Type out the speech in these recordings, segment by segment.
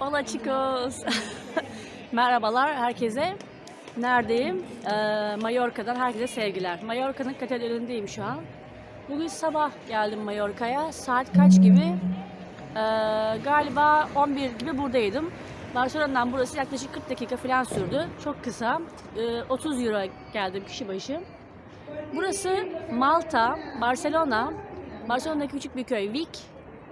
Hola chicos. Merhabalar herkese. Neredeyim? Ee, Mallorca'dan herkese sevgiler. Mallorca'nın katedralindeyim şu an. Bugün sabah geldim Mallorca'ya. Saat kaç gibi? Ee, galiba 11 gibi buradaydım. Barcelona'dan burası yaklaşık 40 dakika falan sürdü. Çok kısa. Ee, 30 euro geldim kişi başı. Burası Malta, Barcelona, Barcelona'daki küçük bir köy Vic,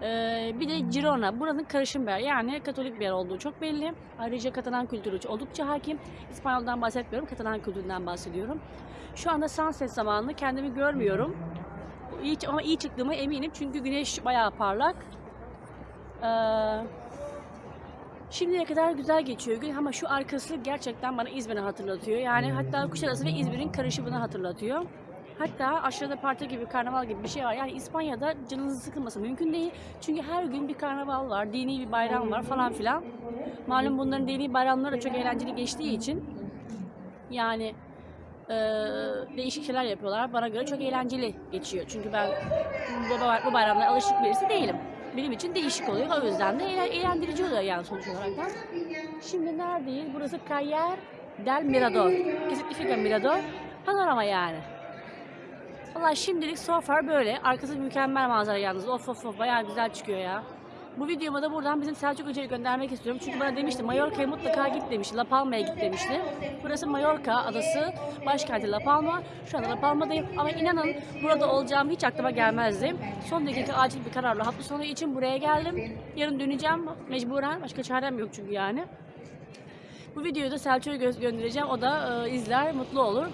ee, bir de Girona. Buranın karışım bir yer. Yani Katolik bir yer olduğu çok belli. Ayrıca Katalan kültürü oldukça hakim. İspanyol'dan bahsetmiyorum, Katalan kültüründen bahsediyorum. Şu anda sunset zamanı kendimi görmüyorum. İyi, ama iyi çıktığımı eminim çünkü güneş bayağı parlak. Ee, Şimdiye kadar güzel geçiyor gün ama şu arkası gerçekten bana İzmir'i hatırlatıyor. Yani hatta Kuşadası ve İzmir'in karışımını hatırlatıyor. Hatta aşağıda parti gibi, karnaval gibi bir şey var. Yani İspanya'da canınızı sıkılması mümkün değil. Çünkü her gün bir karnaval var, dini bir bayram var falan filan. Malum bunların dini bayramları da çok eğlenceli geçtiği için yani e, değişik şeyler yapıyorlar. Bana göre çok eğlenceli geçiyor. Çünkü ben bu, bu bayramlara alışık birisi değilim. Benim için değişik oluyor. O yüzden de eğlen- eğlendirici oluyor yani sonuç olarak da. Şimdi neredeyiz? Burası Cayer del Mirador. Significa Mirador? Panorama yani. Valla şimdilik so far böyle. Arkası mükemmel manzara yalnız. Of of of bayağı güzel çıkıyor ya. Bu videoma da buradan bizim Selçuk Hoca'ya göndermek istiyorum. Çünkü bana demişti Mallorca'ya mutlaka git demişti. La Palma'ya git demişti. Burası Mallorca adası. Başkenti La Palma. Şu anda La Palma'dayım. Ama inanın burada olacağım hiç aklıma gelmezdi. Son dakika acil bir kararla hafta sonu için buraya geldim. Yarın döneceğim mecburen. Başka çarem yok çünkü yani. Bu videoyu da Selçuk'a gö- göndereceğim. O da e, izler, mutlu olur.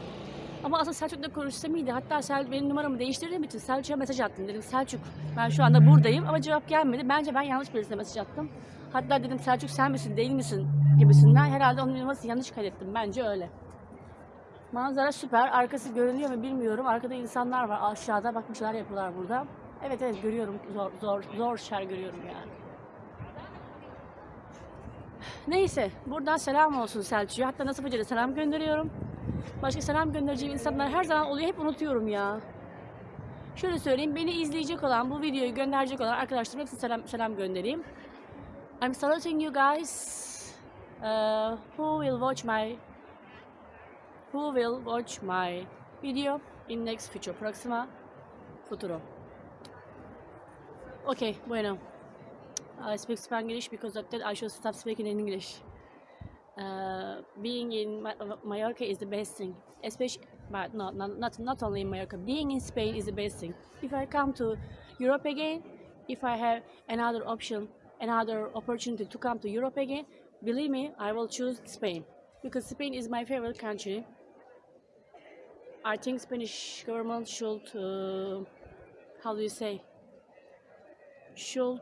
Ama aslında Selçuk'la konuşsam iyiydi. Hatta Sel, benim numaramı değiştirdiğim için Selçuk'a mesaj attım. Dedim Selçuk ben şu anda buradayım ama cevap gelmedi. Bence ben yanlış birisine mesaj attım. Hatta dedim Selçuk sen misin değil misin gibisinden. Herhalde onun numarasını yanlış kaydettim. Bence öyle. Manzara süper. Arkası görünüyor mu bilmiyorum. Arkada insanlar var aşağıda. Bak bir yapıyorlar burada. Evet evet görüyorum. Zor zor zor şeyler görüyorum yani. Neyse buradan selam olsun Selçuk'a. Hatta da selam gönderiyorum. Başka selam göndereceğim insanlar her zaman oluyor. Hep unutuyorum ya. Şöyle söyleyeyim. Beni izleyecek olan, bu videoyu gönderecek olan arkadaşlarım hepsine selam, selam göndereyim. I'm saluting you guys uh, who will watch my who will watch my video in next future proxima futuro. Okay, bueno. I speak Spanish because of that I should stop speaking in English. Uh, being in Ma- Mallorca is the best thing, especially, but not, not not not only in Mallorca. Being in Spain is the best thing. If I come to Europe again, if I have another option, another opportunity to come to Europe again, believe me, I will choose Spain because Spain is my favorite country. I think Spanish government should, uh, how do you say, should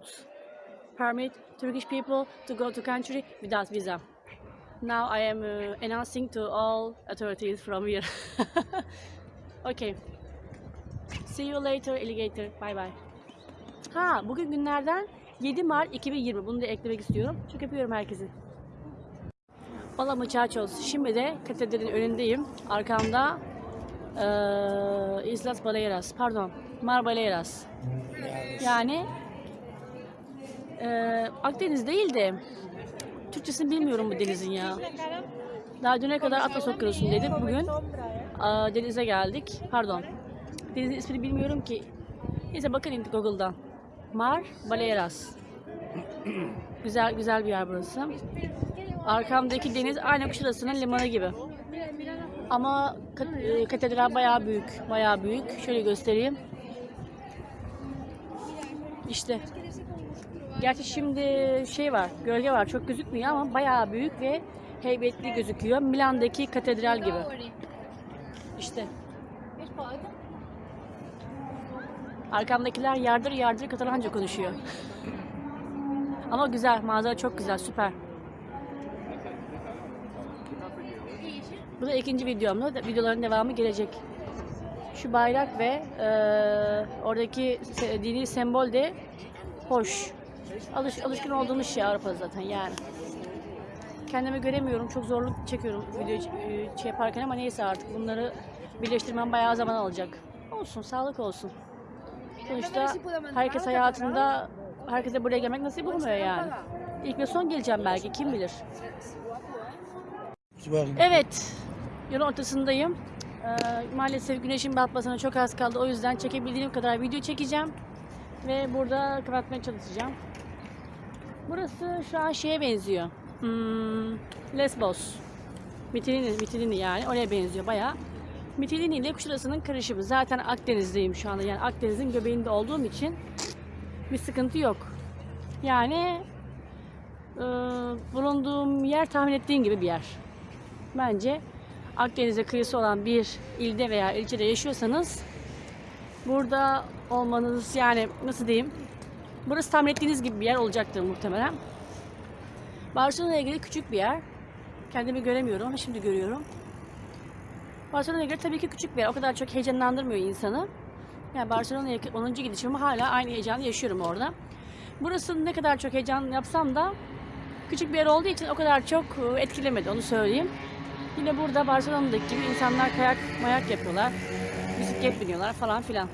permit Turkish people to go to country without visa. Now I am uh, announcing to all authorities from here. okay. See you later alligator. Bye bye. Ha bugün günlerden 7 Mart 2020. Bunu da eklemek istiyorum. Çok öpüyorum herkesi. Hola muchachos. Şimdi de katedralin önündeyim. Arkamda eee Islas Baleares. Pardon. Mar Baleares. Yani eee Akdeniz değil de Türkçesini bilmiyorum bu denizin ya. Daha düne kadar Atlas Okyanusu'nu dedim. Bugün aa, denize geldik. Pardon. Denizin ismini bilmiyorum ki. Neyse bakın indi Google'dan. Mar Baleares. güzel güzel bir yer burası. Arkamdaki deniz aynı Kuşadası'nın limanı gibi. Ama kat- e, katedral bayağı büyük. Bayağı büyük. Şöyle göstereyim. İşte. Gerçi şimdi şey var, gölge var. Çok gözükmüyor ama bayağı büyük ve heybetli gözüküyor. Milan'daki katedral gibi. İşte. Arkamdakiler yardır yardır Katalanca konuşuyor. Ama güzel, manzara çok güzel, süper. Bu da ikinci videomda. Videoların devamı gelecek. Şu bayrak ve eee, oradaki dini sembol de hoş. Alış, alışkın olduğumuz şey Avrupa'da zaten yani. Kendimi göremiyorum. Çok zorluk çekiyorum video e, şey yaparken ama neyse artık bunları birleştirmem bayağı zaman alacak. Olsun, sağlık olsun. Sonuçta herkes hayatında herkese buraya gelmek nasip olmuyor yani. İlk ve son geleceğim belki kim bilir. Evet, yolun ortasındayım. Ee, maalesef güneşin batmasına çok az kaldı. O yüzden çekebildiğim kadar video çekeceğim. Ve burada kapatmaya çalışacağım. Burası şu an şeye benziyor. Hmm, Lesbos. Mitilini, Mitilini yani. Oraya benziyor bayağı. Mitilini ile Kuşadası'nın karışımı. Zaten Akdeniz'deyim şu anda. Yani Akdeniz'in göbeğinde olduğum için bir sıkıntı yok. Yani e, bulunduğum yer tahmin ettiğim gibi bir yer. Bence Akdeniz'e kıyısı olan bir ilde veya ilçede yaşıyorsanız burada olmanız yani nasıl diyeyim burası tahmin ettiğiniz gibi bir yer olacaktır muhtemelen. Barcelona'ya göre küçük bir yer. Kendimi göremiyorum ama şimdi görüyorum. Barcelona'ya göre tabii ki küçük bir yer. O kadar çok heyecanlandırmıyor insanı. Yani Barcelona'ya 10. gidişim hala aynı heyecanı yaşıyorum orada. Burası ne kadar çok heyecan yapsam da küçük bir yer olduğu için o kadar çok e, etkilemedi onu söyleyeyim. Yine burada Barcelona'daki gibi insanlar kayak mayak yapıyorlar. Bisiklet biniyorlar falan filan.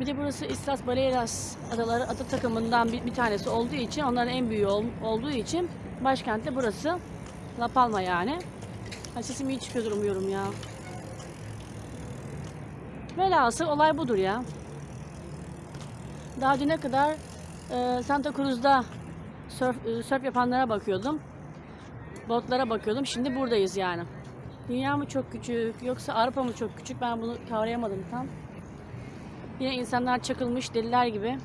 Bir de burası Islas Baleares adaları ada takımından bir, bir tanesi olduğu için onların en büyüğü ol- olduğu için başkent de burası. La Palma yani. Ay sesim iyi çıkıyordur umuyorum ya. Velhasıl olay budur ya. Daha düne kadar e, Santa Cruz'da surf, e, surf yapanlara bakıyordum. Botlara bakıyordum. Şimdi buradayız yani. Dünya mı çok küçük yoksa Avrupa mı çok küçük ben bunu kavrayamadım tam. Yine insanlar çakılmış deliler gibi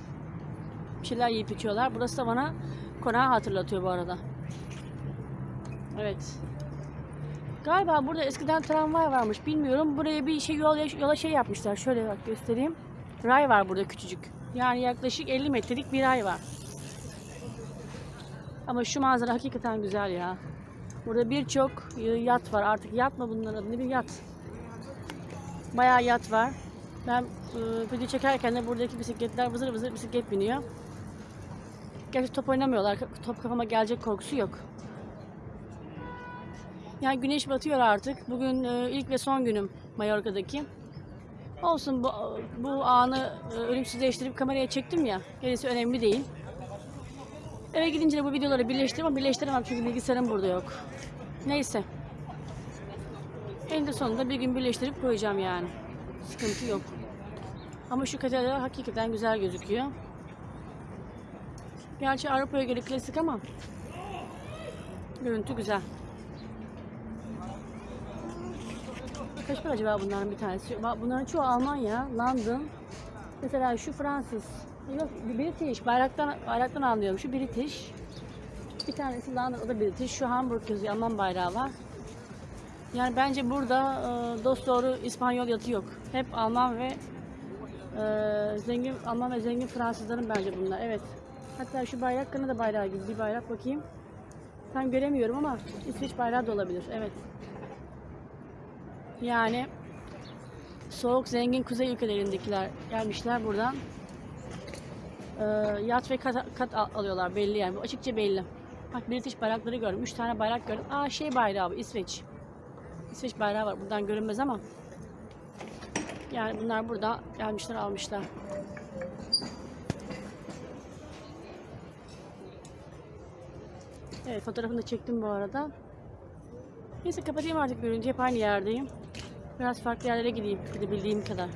bir şeyler yiyip içiyorlar. Burası da bana konağı hatırlatıyor bu arada. Evet. Galiba burada eskiden tramvay varmış bilmiyorum. Buraya bir şey yola, yola şey yapmışlar. Şöyle bak göstereyim. Ray var burada küçücük. Yani yaklaşık 50 metrelik bir ray var. Ama şu manzara hakikaten güzel ya. Burada birçok yat var. Artık yat mı bunların adı? Bir yat. Bayağı yat var. Ben e, video çekerken de buradaki bisikletler vızır vızır bisiklet biniyor. Gerçi top oynamıyorlar. Top kafama gelecek korkusu yok. Yani güneş batıyor artık. Bugün e, ilk ve son günüm Mallorca'daki. Olsun bu, bu anı e, ölümsüzleştirip kameraya çektim ya. Gerisi önemli değil. Eve gidince de bu videoları birleştireyim ama birleştiremem çünkü bilgisayarım burada yok. Neyse. Eninde sonunda bir gün birleştirip koyacağım yani. Sıkıntı yok. Ama şu katedral hakikaten güzel gözüküyor. Gerçi Avrupa'ya göre klasik ama görüntü güzel. Kaç para acaba bunların bir tanesi? Bunların çoğu Almanya, London. Mesela şu Fransız. Yok British. Bayraktan, bayraktan anlıyorum. Şu British. Bir tanesi London, o da British. Şu Hamburg yazıyor. Alman bayrağı var. Yani bence burada e, dost doğru İspanyol yatı yok. Hep Alman ve e, zengin Alman ve zengin Fransızların bence bunlar. Evet. Hatta şu bayrak Kanada bayrağı gibi bir bayrak bakayım. Tam göremiyorum ama İsveç bayrağı da olabilir. Evet. Yani soğuk zengin kuzey ülkelerindekiler gelmişler buradan. Ee, yat ve kat, kat al- alıyorlar belli yani. Bu açıkça belli. Bak British bayrakları gördüm. Üç tane bayrak gördüm. Aa şey bayrağı bu İsveç. İsveç bayrağı var. Buradan görünmez ama. Yani bunlar burada gelmişler almışlar. Evet fotoğrafını da çektim bu arada. Neyse kapatayım artık görünce hep aynı yerdeyim. Biraz farklı yerlere gideyim gidebildiğim kadar.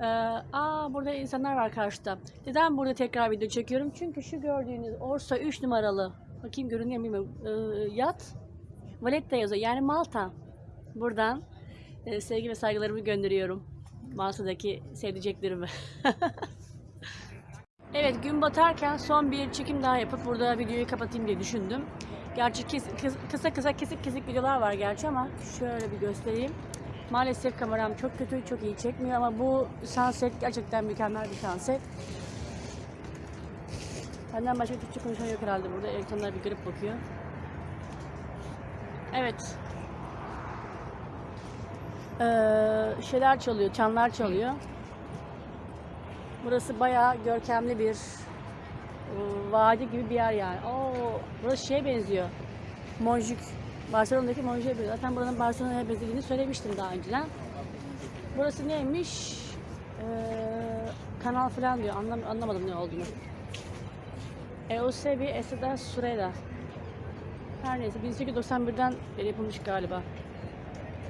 Ee, aa burada insanlar var karşıda. Neden burada tekrar video çekiyorum? Çünkü şu gördüğünüz Orsa 3 numaralı bakayım görünüyor mu. Ee, yat Valletta yazıyor. Yani Malta. Buradan e, sevgi ve saygılarımı gönderiyorum. Malta'daki sevdiceklerime. Evet gün batarken son bir çekim daha yapıp burada videoyu kapatayım diye düşündüm. Gerçi kes- kıs- kısa kısa kesik kesik videolar var gerçi ama şöyle bir göstereyim. Maalesef kameram çok kötü, çok iyi çekmiyor ama bu sunset gerçekten mükemmel bir sunset. Benden başka Türkçe konuşan yok herhalde burada. Elektronlar bir garip bakıyor. Evet. Ee, şeyler çalıyor, çanlar çalıyor. Burası bayağı görkemli bir e, vadi gibi bir yer yani. Oo, burası şeye benziyor. Monjuk. Barcelona'daki Monjuk'a benziyor. Zaten buranın Barcelona'ya benzediğini söylemiştim daha önceden. Burası neymiş? Ee, kanal falan diyor. Anlam anlamadım ne olduğunu. Eusebi Eseda Sureda. Her neyse 1891'den beri yapılmış galiba.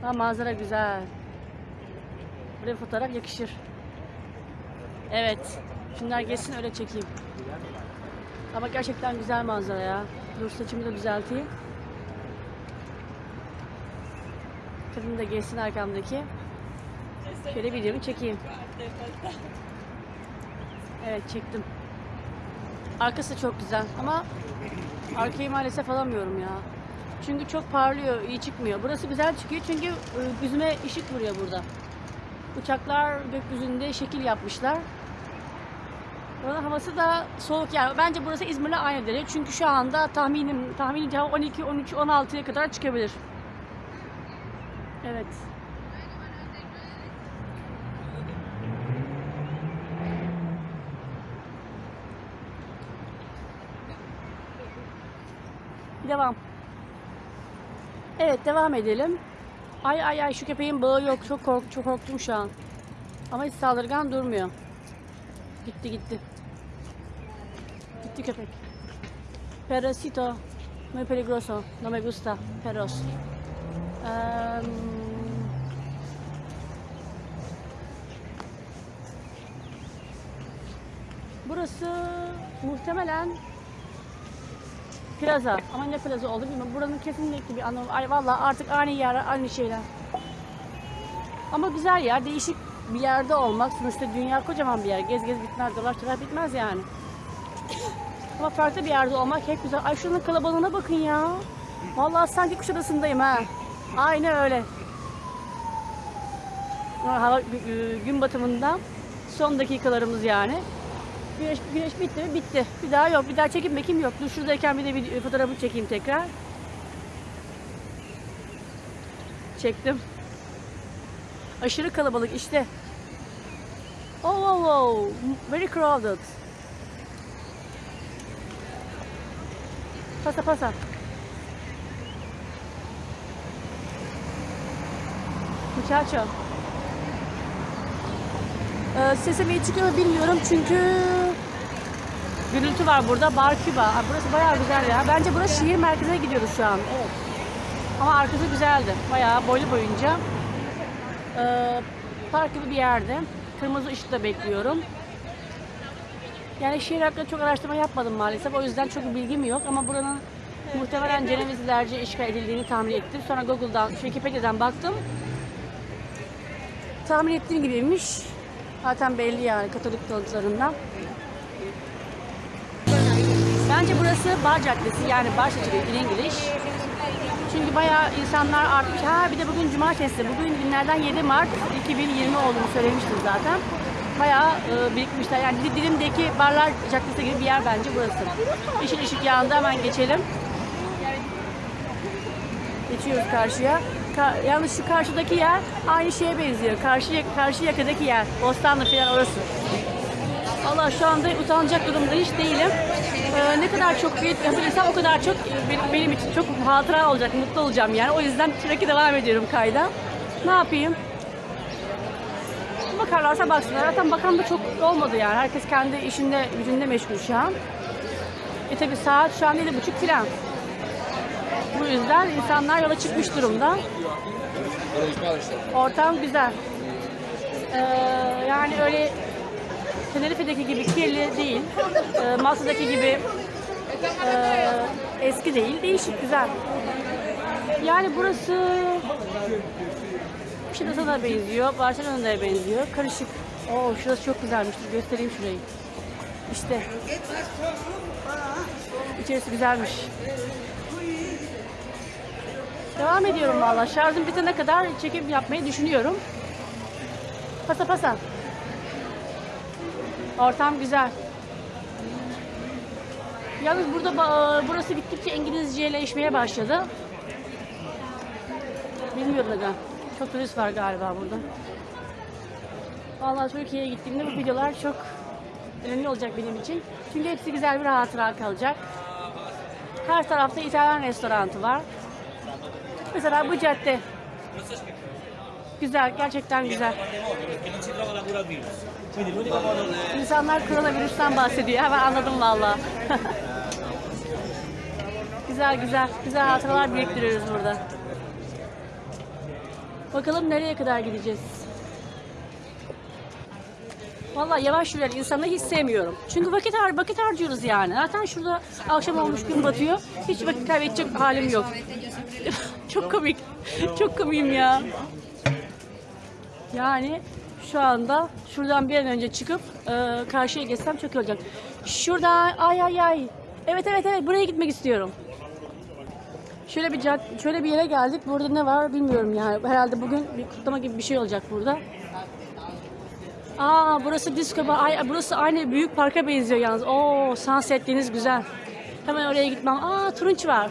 Ha manzara güzel. Buraya fotoğraf yakışır. Evet. Şunlar geçsin öyle çekeyim. Ama gerçekten güzel manzara ya. Dur saçımı da düzelteyim. Kadın da geçsin arkamdaki. Şöyle videomu çekeyim. Evet çektim. Arkası çok güzel ama arkayı maalesef alamıyorum ya. Çünkü çok parlıyor, iyi çıkmıyor. Burası güzel çıkıyor çünkü e, yüzüme ışık vuruyor burada. Uçaklar gökyüzünde şekil yapmışlar. Buranın havası da soğuk yani. Bence burası İzmir'le aynı derece. Çünkü şu anda tahminim tahminimce hava 12, 13, 16'ya kadar çıkabilir. Evet. Devam. Evet devam edelim. Ay ay ay şu köpeğin bağı yok. Çok kork çok korktum şu an. Ama hiç saldırgan durmuyor. Gitti gitti. Gitti köpek. Perosito. Muy peligroso. No me gusta. Perros. Eee, burası muhtemelen plaza. Ama ne plaza oldu bilmiyorum. Buranın kesinlikle bir anlamı. Ay vallahi artık aynı yer, aynı şeyler. Ama güzel yer, değişik bir yerde olmak. Sonuçta dünya kocaman bir yer. Gez gez bitmez, dolaş dolaş bitmez yani. Ama farklı bir yerde olmak hep güzel. Ay şunun kalabalığına bakın ya. Vallahi sanki Kuşadası'ndayım ha. Aynı öyle. Hava gü- gün batımından son dakikalarımız yani. Güneş, güneş bitti mi? Bitti. Bir daha yok. Bir daha çekim mekim yok. Dur şuradayken bir de video, fotoğrafı çekeyim tekrar. Çektim. Aşırı kalabalık işte. Oh, oh, oh. Very crowded. Pasa pasa. Muchacho. Ee, sesim iyi çıkıyor mu bilmiyorum çünkü gürültü var burada. Bar Küba. Aa, Burası bayağı güzel ya. Bence burası şehir merkezine gidiyoruz şu an. Evet. Ama arkası güzeldi. Bayağı boylu boyunca. Ee, park gibi bir yerde. Kırmızı ışıkta bekliyorum. Yani şehir hakkında çok araştırma yapmadım maalesef. O yüzden çok bilgim yok ama buranın muhtemelen Cenevizlilerce işgal edildiğini tahmin ettim. Sonra Google'dan, Wikipedia'dan baktım. Tahmin ettiğim gibiymiş. Zaten belli yani Katolik tanıtlarından. Bence burası Bar Caddesi yani Bar Street in English. Çünkü bayağı insanlar artmış. Ha bir de bugün cumartesi. Bugün günlerden 7 Mart 2020 olduğunu söylemiştim zaten. Bayağı e, birikmişler. Yani Dil- Dilim'deki Barlar Caddesi gibi bir yer bence burası. Yeşil ışık yandı hemen geçelim. Geçiyoruz karşıya. Ka- yalnız şu karşıdaki yer aynı şeye benziyor. Karşı, karşı yakadaki yer. Bostanlı falan orası. Allah şu anda utanacak durumda hiç değilim. Ee, ne kadar çok büyük yapabilirsem o kadar çok e, benim, benim için çok hatıra olacak, mutlu olacağım yani. O yüzden sürekli devam ediyorum kayda. Ne yapayım? Bakarlarsa baksınlar. Zaten bakan da çok olmadı yani. Herkes kendi işinde, gücünde meşgul şu an. E tabi saat şu an 7.30 falan. Bu yüzden insanlar yola çıkmış durumda. Ortam güzel. Ee, yani öyle Tenerife'deki gibi kirli değil. Ee, Malta'daki gibi e, eski değil. Değişik, güzel. Yani burası Kuşadası'na benziyor. Barcelona'ya benziyor. Karışık. Oo şurası çok güzelmiş. Göstereyim şurayı. İşte. İçerisi güzelmiş. Devam ediyorum valla. Şarjım bitene kadar çekim yapmayı düşünüyorum. Pasa pasa. Ortam güzel. Yalnız burada burası gittikçe İngilizceleşmeye başladı. Bilmiyorum neden. Çok turist var galiba burada. Vallahi Türkiye'ye gittiğimde bu videolar çok önemli olacak benim için. Çünkü hepsi güzel bir hatıra kalacak. Her tarafta İtalyan restoranı var. Mesela bu cadde. Güzel, gerçekten güzel. İnsanlar koronavirüsten bahsediyor. Hemen anladım valla. güzel güzel. Güzel hatıralar biriktiriyoruz burada. Bakalım nereye kadar gideceğiz. Vallahi yavaş yürüyen insanları hiç sevmiyorum. Çünkü vakit, har vakit harcıyoruz yani. Zaten şurada akşam olmuş gün batıyor. Hiç vakit kaybedecek halim yok. Çok komik. Çok komiyim ya. Yani şu anda şuradan bir an önce çıkıp e, karşıya geçsem çok iyi olacak. Şuradan ay ay ay. Evet evet evet buraya gitmek istiyorum. Şöyle bir cad- şöyle bir yere geldik. Burada ne var bilmiyorum yani. Herhalde bugün bir kutlama gibi bir şey olacak burada. Aa burası disco bar. Ay, burası aynı büyük parka benziyor yalnız. Oo sunset deniz güzel. Hemen oraya gitmem. Aa turunç var.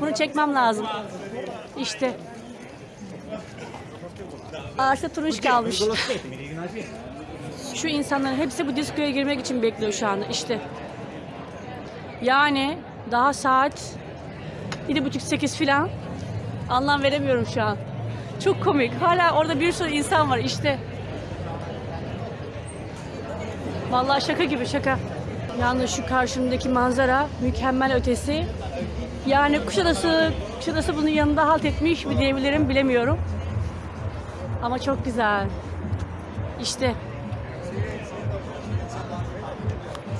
Bunu çekmem lazım. İşte. Ağaçta turunç kalmış. Şu insanların hepsi bu diskoya girmek için bekliyor şu anda. İşte. Yani daha saat 7.30-8 filan. Anlam veremiyorum şu an. Çok komik. Hala orada bir sürü insan var işte. Vallahi şaka gibi şaka. Yalnız şu karşımdaki manzara mükemmel ötesi. Yani Kuşadası, Kuşadası bunun yanında halt etmiş mi diyebilirim bilemiyorum. Ama çok güzel. İşte.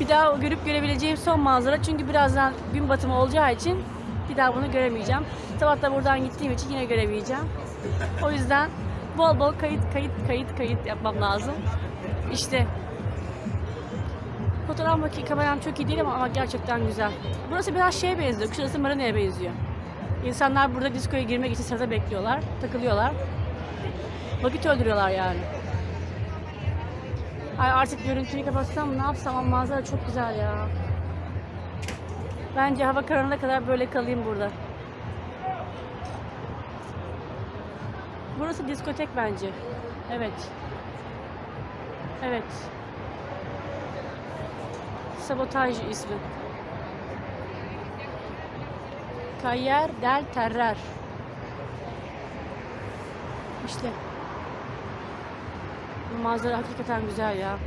Bir daha görüp görebileceğim son manzara. Çünkü birazdan gün batımı olacağı için bir daha bunu göremeyeceğim. Sabah da buradan gittiğim için yine göremeyeceğim. O yüzden bol bol kayıt kayıt kayıt kayıt yapmam lazım. İşte Fotoğraf makine kameram çok iyi değil ama, ama gerçekten güzel. Burası biraz şeye benziyor. Kuşadası Marina'ya benziyor. İnsanlar burada diskoya girmek için sırada bekliyorlar, takılıyorlar. Vakit öldürüyorlar yani. Ay artık görüntüyü kapatsam ne yapsam ama manzara çok güzel ya. Bence hava kararına kadar böyle kalayım burada. Burası diskotek bence. Evet. Evet. Sabotaj ismi. Kayer del Terrer. İşte. Bu manzara hakikaten güzel ya.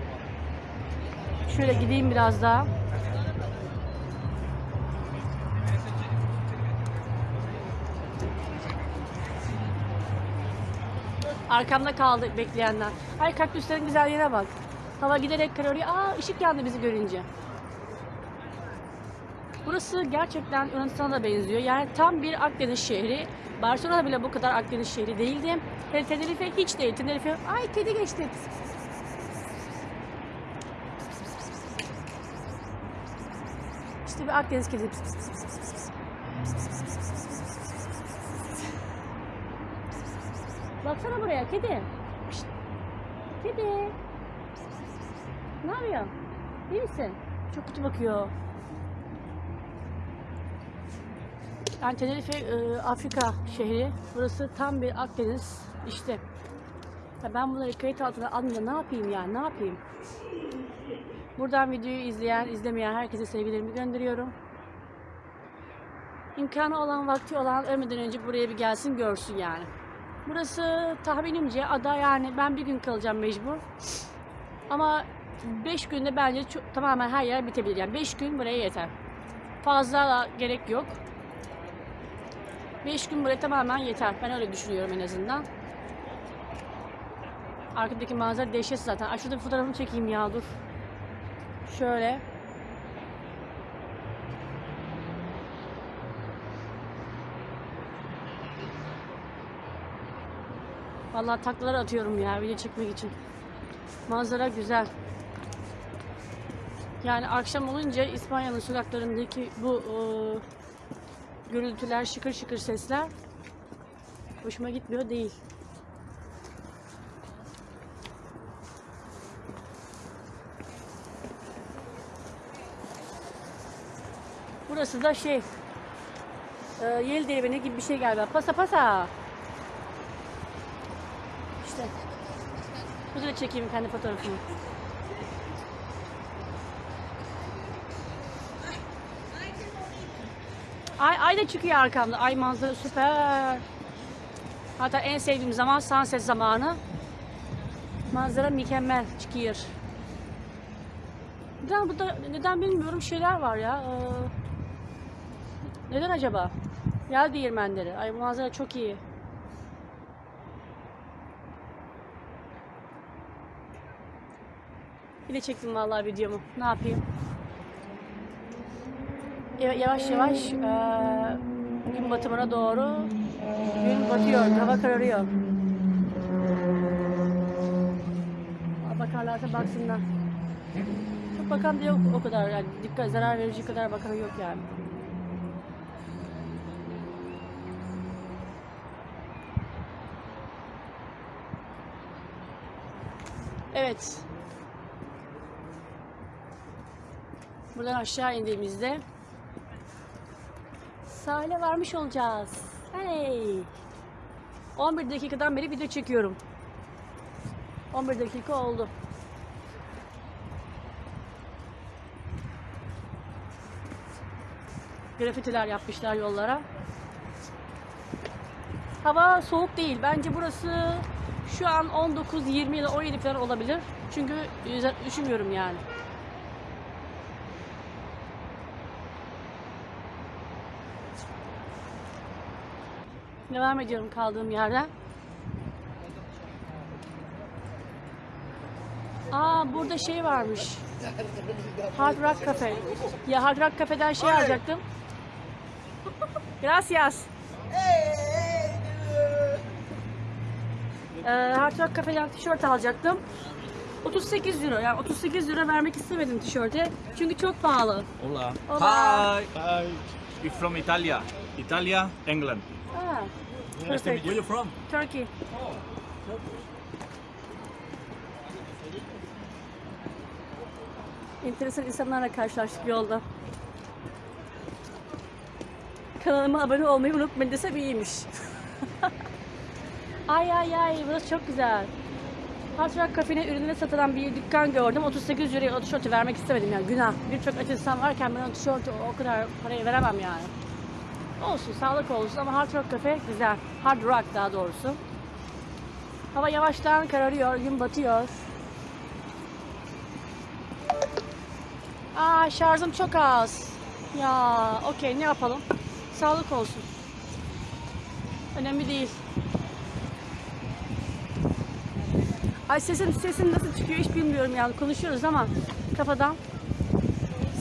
Şöyle gideyim biraz daha. Arkamda kaldı bekleyenler. Ay kaktüslerin güzelliğine bak. Hava giderek kararıyor. Aa ışık yandı bizi görünce. Burası gerçekten Yunanistan'a da benziyor. Yani tam bir Akdeniz şehri. Barcelona bile bu kadar Akdeniz şehri değildi. Hele Tenerife hiç değil. Tenerife, ay kedi geçti. İşte bir Akdeniz kedi. Baksana buraya kedi. Kedi. Ne yapıyor? İyi misin? Çok kötü bakıyor. Yani Tenerife e, Afrika şehri. Burası tam bir Akdeniz. İşte. Ya ben bunları kayıt altına alınca ne yapayım yani ne yapayım? Buradan videoyu izleyen, izlemeyen herkese sevgilerimi gönderiyorum. İmkanı olan, vakti olan ölmeden önce buraya bir gelsin görsün yani. Burası tahminimce ada yani ben bir gün kalacağım mecbur. Ama 5 günde bence tamamen her yer bitebilir. Yani 5 gün buraya yeter. Fazla gerek yok. 5 gün buraya tamamen yeter. Ben öyle düşünüyorum en azından. Arkadaki manzara dehşet zaten. Ay şurada bir fotoğrafını çekeyim ya dur. Şöyle. Vallahi taklalar atıyorum ya video çekmek için. Manzara güzel. Yani akşam olunca İspanya'nın sokaklarındaki bu e, gürültüler, şıkır şıkır sesler hoşuma gitmiyor değil. Burası da şey e, Yel Değirmeni gibi bir şey galiba. Pasa pasa. İşte. Burada da çekeyim kendi fotoğrafımı. Ay, ay da çıkıyor arkamda. Ay manzara süper. Hatta en sevdiğim zaman sunset zamanı. Manzara mükemmel. Çıkıyor. Neden burada neden bilmiyorum şeyler var ya. Ee, neden acaba? Yel değirmenleri. Ay bu manzara çok iyi. Bir çektim vallahi videomu. Ne yapayım? Ya- Yavaş yavaş eee, gün batımına doğru gün batıyor, hava kararıyor. Bakarlarsa baksınlar. Çok bakan da yok o kadar yani dikkat zarar verici kadar bakan yok yani. Evet. Buradan aşağı indiğimizde sahile varmış olacağız. Hey! 11 dakikadan beri video çekiyorum. 11 dakika oldu. Grafitiler yapmışlar yollara. Hava soğuk değil. Bence burası şu an 19, 20 ya da 17 falan olabilir. Çünkü üşümüyorum yani. Devam ediyorum kaldığım yerden. Aa burada şey varmış. Hard Rock Cafe. Ya Hard Rock Cafe'den şey alacaktım. Gracias. Ee, Hard Rock Cafe'den tişört alacaktım. 38 euro. Yani 38 euro vermek istemedim tişörte. Çünkü çok pahalı. Hola. Hola. Hi. Hi. From Italia. Italia, England. Ah, Nice perfect. Where you from? Turkey. Enteresan insanlarla karşılaştık yolda. Kanalıma abone olmayı unutmayın desem iyiymiş. ay ay ay burası çok güzel. Hard Rock Cafe'nin ürünleri satılan bir dükkan gördüm. 38 liraya o tişörtü vermek istemedim yani günah. Birçok aç insan varken ben o tişörtü o kadar parayı veremem yani. Olsun, sağlık olsun ama Hard Rock Cafe güzel. Hard Rock daha doğrusu. Hava yavaştan kararıyor, gün batıyor. Aa şarjım çok az. Ya okey ne yapalım? Sağlık olsun. Önemli değil. Ay sesim sesim nasıl çıkıyor hiç bilmiyorum yani konuşuyoruz ama kafadan.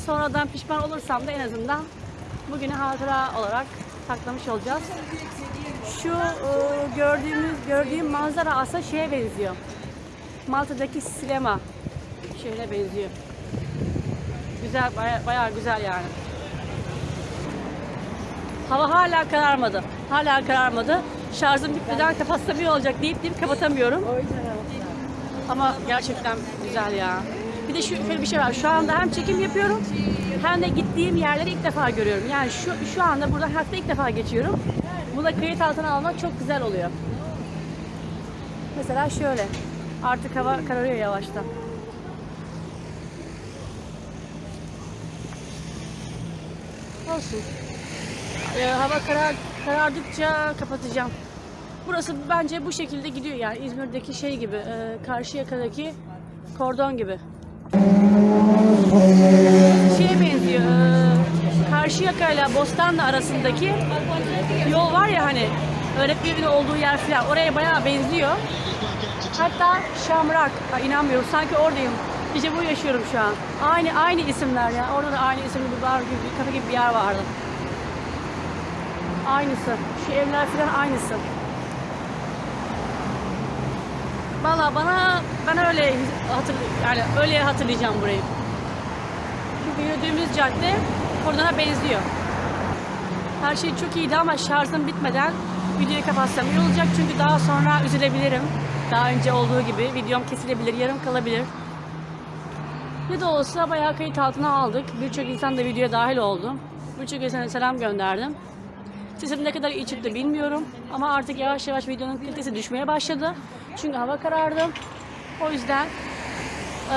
Sonradan pişman olursam da en azından bugünü hatıra olarak saklamış olacağız. Şu e, gördüğümüz gördüğüm manzara aslında şeye benziyor. Malta'daki Silema şehrine benziyor. Güzel, baya, bayağı güzel yani. Hava hala kararmadı. Hala kararmadı. Şarjım bitmeden kapatsam iyi olacak deyip deyip kapatamıyorum. Ama gerçekten güzel ya. Bir de şu şöyle bir şey var. Şu anda hem çekim yapıyorum hem de gittiğim yerleri ilk defa görüyorum. Yani şu şu anda burada hatta ilk defa geçiyorum. Bu da kayıt altına almak çok güzel oluyor. Mesela şöyle. Artık hava kararıyor yavaştan. Olsun. Ee, hava karar, karardıkça kapatacağım. Burası bence bu şekilde gidiyor yani İzmir'deki şey gibi, e, Karşıyaka'daki kordon gibi. Şeye benziyor, e, Karşıyaka ile Bostanlı arasındaki yol var ya hani öğretmenin olduğu yer falan oraya bayağı benziyor. Hatta Şamrak, inanmıyorum sanki oradayım. İşte bu yaşıyorum şu an. Aynı aynı isimler ya. Orada da aynı isimli bir bar gibi, bir kafe gibi bir yer vardı. Aynısı. Şu evler falan aynısı. Valla bana ben öyle hatır yani öyle hatırlayacağım burayı. Çünkü yürüdüğümüz cadde Kordon'a benziyor. Her şey çok iyiydi ama şarjım bitmeden videoyu kapatsam iyi olacak çünkü daha sonra üzülebilirim. Daha önce olduğu gibi videom kesilebilir, yarım kalabilir. Ne de olsa bayağı kayıt altına aldık. Birçok insan da videoya dahil oldu. Birçok insana selam gönderdim. Sesim ne kadar iyi çıktı bilmiyorum. Ama artık yavaş yavaş videonun kalitesi düşmeye başladı. Çünkü hava karardı. O yüzden eee,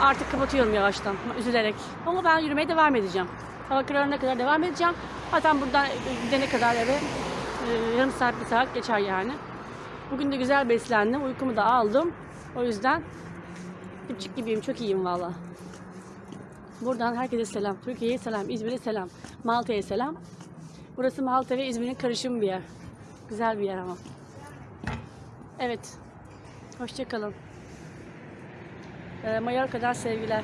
artık kapatıyorum yavaştan. Üzülerek. Ama ben yürümeye devam edeceğim. Hava kararına kadar devam edeceğim. Zaten buradan gidene kadar eve eee, yarım saat bir saat geçer yani. Bugün de güzel beslendim. Uykumu da aldım. O yüzden küçük gibiyim, çok iyiyim valla. Buradan herkese selam. Türkiye'ye selam, İzmir'e selam, Malta'ya selam. Burası Malta ve İzmir'in karışımı bir yer. Güzel bir yer ama. Evet. Hoşçakalın. Ee, Mallorca'dan sevgiler.